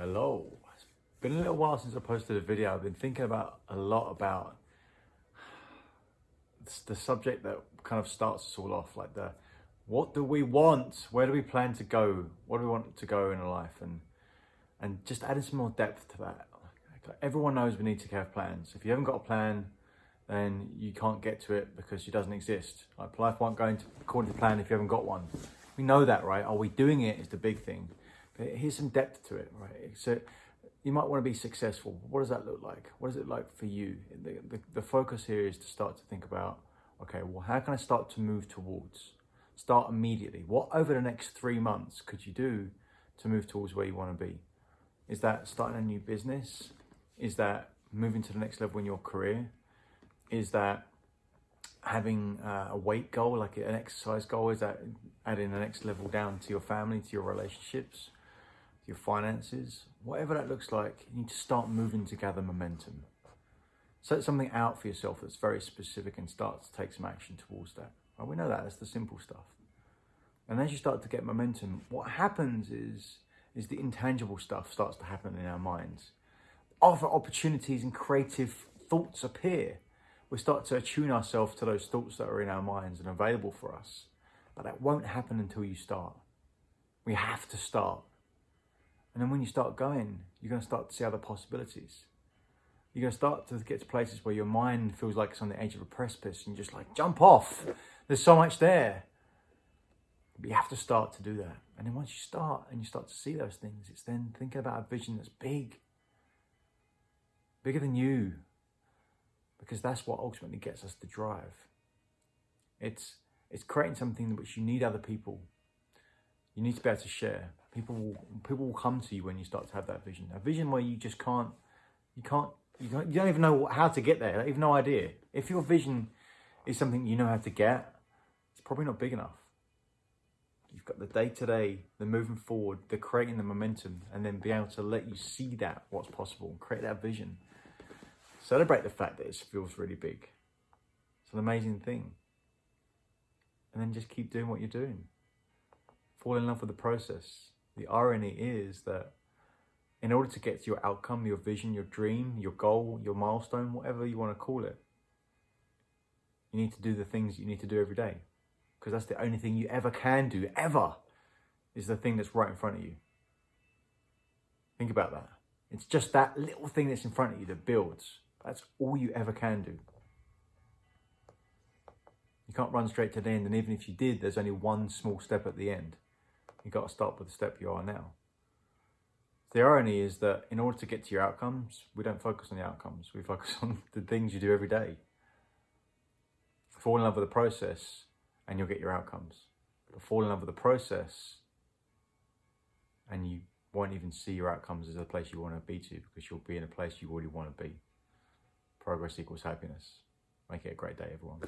Hello. It's been a little while since I posted a video. I've been thinking about a lot about the subject that kind of starts us all off, like the what do we want? Where do we plan to go? What do we want to go in our life? And and just adding some more depth to that. Everyone knows we need to have plans. If you haven't got a plan, then you can't get to it because it doesn't exist. Like life won't go into according to plan if you haven't got one. We know that, right? Are we doing it is the big thing here's some depth to it, right? So you might want to be successful. What does that look like? What does it like for you? The, the, the focus here is to start to think about, okay, well, how can I start to move towards? Start immediately. What over the next three months could you do to move towards where you want to be? Is that starting a new business? Is that moving to the next level in your career? Is that having uh, a weight goal, like an exercise goal? Is that adding the next level down to your family, to your relationships? Your finances, whatever that looks like, you need to start moving to gather momentum. Set something out for yourself that's very specific and start to take some action towards that. Well, we know that, that's the simple stuff. And as you start to get momentum, what happens is, is the intangible stuff starts to happen in our minds. Other opportunities and creative thoughts appear. We start to attune ourselves to those thoughts that are in our minds and available for us. But that won't happen until you start. We have to start. And then when you start going, you're going to start to see other possibilities. You're going to start to get to places where your mind feels like it's on the edge of a precipice and you're just like, jump off. There's so much there. But you have to start to do that. And then once you start and you start to see those things, it's then thinking about a vision that's big, bigger than you, because that's what ultimately gets us to drive. It's, it's creating something which you need other people you need to be able to share. People will, people will come to you when you start to have that vision. A vision where you just can't, you can't, you don't, you don't even know how to get there. You have no idea. If your vision is something you know how to get, it's probably not big enough. You've got the day-to-day, the moving forward, the creating the momentum, and then be able to let you see that, what's possible, and create that vision. Celebrate the fact that it feels really big. It's an amazing thing. And then just keep doing what you're doing fall in love with the process. The irony is that in order to get to your outcome, your vision, your dream, your goal, your milestone, whatever you want to call it, you need to do the things you need to do every day. Because that's the only thing you ever can do, ever, is the thing that's right in front of you. Think about that. It's just that little thing that's in front of you that builds. That's all you ever can do. You can't run straight to the end, and even if you did, there's only one small step at the end. You've got to start with the step you are now. The irony is that in order to get to your outcomes, we don't focus on the outcomes. We focus on the things you do every day. Fall in love with the process and you'll get your outcomes. But fall in love with the process and you won't even see your outcomes as a place you want to be to because you'll be in a place you already want to be. Progress equals happiness. Make it a great day, everyone.